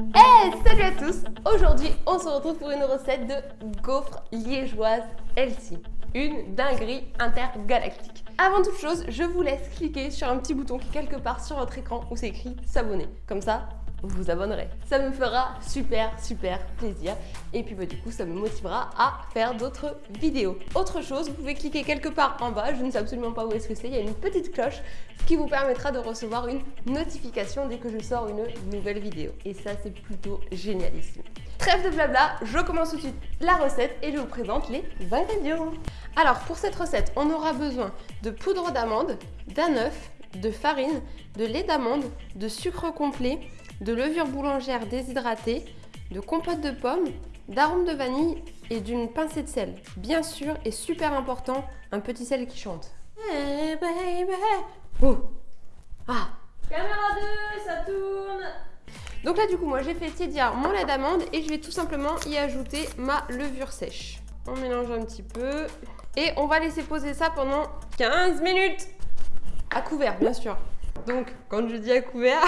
Hey, salut à tous Aujourd'hui, on se retrouve pour une recette de gaufres liégeoises healthy. Une dinguerie intergalactique. Avant toute chose, je vous laisse cliquer sur un petit bouton qui est quelque part sur votre écran où c'est écrit s'abonner. Comme ça, vous vous abonnerez. Ça me fera super super plaisir et puis bah, du coup ça me motivera à faire d'autres vidéos. Autre chose, vous pouvez cliquer quelque part en bas, je ne sais absolument pas où est-ce que c'est, il y a une petite cloche qui vous permettra de recevoir une notification dès que je sors une nouvelle vidéo. Et ça c'est plutôt génialissime. Trêve de blabla, je commence tout de suite la recette et je vous présente les ingrédients. Alors pour cette recette, on aura besoin de poudre d'amande, d'un œuf, de farine, de lait d'amande, de sucre complet, de levure boulangère déshydratée, de compote de pommes, d'arôme de vanille et d'une pincée de sel. Bien sûr, et super important, un petit sel qui chante. Hey baby Oh Ah Caméra 2, ça tourne Donc là du coup moi j'ai fait tiédir mon lait d'amande et je vais tout simplement y ajouter ma levure sèche. On mélange un petit peu et on va laisser poser ça pendant 15 minutes à couvert bien sûr. Donc, quand je dis à couvert,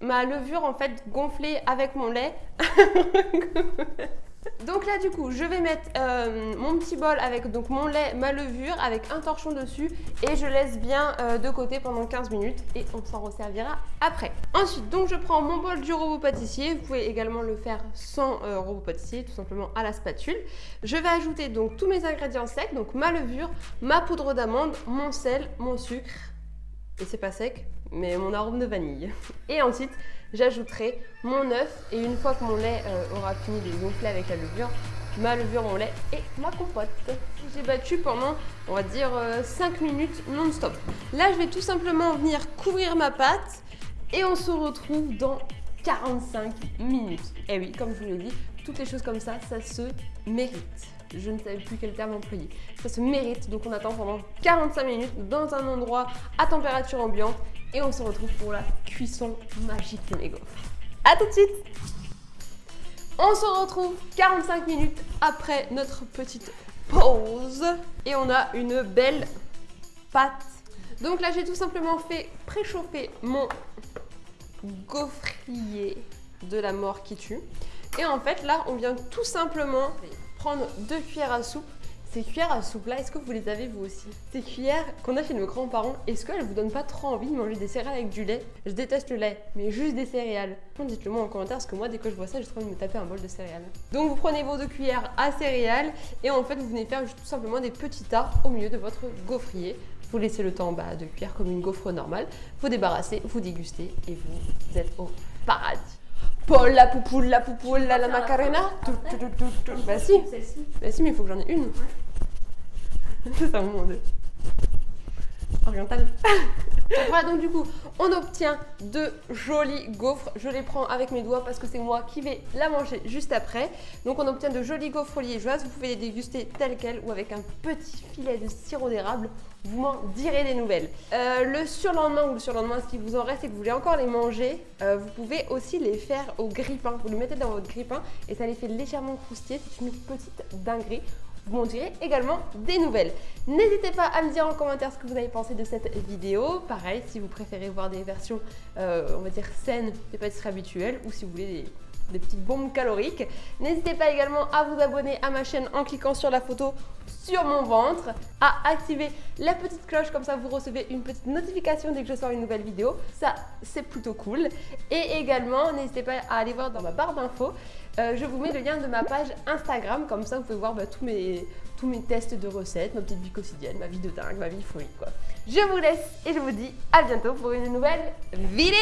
ma levure en fait gonflée avec mon lait. Donc là du coup je vais mettre euh, mon petit bol avec donc mon lait, ma levure avec un torchon dessus et je laisse bien euh, de côté pendant 15 minutes et on s'en resservira après. Ensuite donc je prends mon bol du robot pâtissier, vous pouvez également le faire sans euh, robot pâtissier tout simplement à la spatule. Je vais ajouter donc tous mes ingrédients secs, donc ma levure, ma poudre d'amande, mon sel, mon sucre et c'est pas sec mais mon arôme de vanille. Et ensuite j'ajouterai mon œuf et une fois que mon lait euh, aura fini de gonfler avec la levure, ma levure, mon lait et ma compote. J'ai battu pendant, on va dire, 5 euh, minutes non-stop. Là, je vais tout simplement venir couvrir ma pâte et on se retrouve dans 45 minutes. Et oui, comme je vous l'ai dit, toutes les choses comme ça, ça se mérite. Je ne savais plus quel terme employer. Ça se mérite, donc on attend pendant 45 minutes dans un endroit à température ambiante et on se retrouve pour la cuisson magique de mes gaufres. A tout de suite On se retrouve 45 minutes après notre petite pause et on a une belle pâte. Donc là j'ai tout simplement fait préchauffer mon gaufrier de la mort qui tue. Et en fait là on vient tout simplement prendre deux cuillères à soupe ces cuillères à soupe là, est-ce que vous les avez vous aussi Ces cuillères qu'on a chez nos grands-parents, est-ce qu'elles vous donnent pas trop envie de manger des céréales avec du lait Je déteste le lait, mais juste des céréales. Dites-le moi en commentaire parce que moi dès que je vois ça, j'ai trop envie de me taper un bol de céréales. Donc vous prenez vos deux cuillères à céréales et en fait vous venez faire tout simplement des petits tas au milieu de votre gaufrier. Vous laissez le temps bas de cuire comme une gaufre normale, vous débarrassez, vous dégustez et vous êtes au paradis. Paul, la poupoule, la poupoule, la, la macarena. Bah si. Bah si, mais il faut que j'en ai une. C'est un monde oriental. voilà, donc du coup, on obtient de jolis gaufres. Je les prends avec mes doigts parce que c'est moi qui vais la manger juste après. Donc on obtient de jolis gaufres liégeoises. Vous pouvez les déguster telles quelles ou avec un petit filet de sirop d'érable. Vous m'en direz des nouvelles. Euh, le surlendemain ou le surlendemain, qui vous en reste et que vous voulez encore les manger, euh, vous pouvez aussi les faire au grille-pain. Vous les mettez dans votre grille-pain et ça les fait légèrement croustiller. C'est une petite dinguerie vous m'en direz également des nouvelles. N'hésitez pas à me dire en commentaire ce que vous avez pensé de cette vidéo. Pareil, si vous préférez voir des versions, euh, on va dire, saines des pâtisseries habituelles ou si vous voulez des, des petites bombes caloriques. N'hésitez pas également à vous abonner à ma chaîne en cliquant sur la photo sur mon ventre, à activer la petite cloche, comme ça vous recevez une petite notification dès que je sors une nouvelle vidéo. Ça, c'est plutôt cool. Et également, n'hésitez pas à aller voir dans ma barre d'infos, euh, je vous mets le lien de ma page Instagram, comme ça vous pouvez voir bah, tous, mes, tests de recettes, ma petite vie quotidienne, ma vie de dingue, ma vie folie quoi. Je vous laisse et je vous dis à bientôt pour une nouvelle vidéo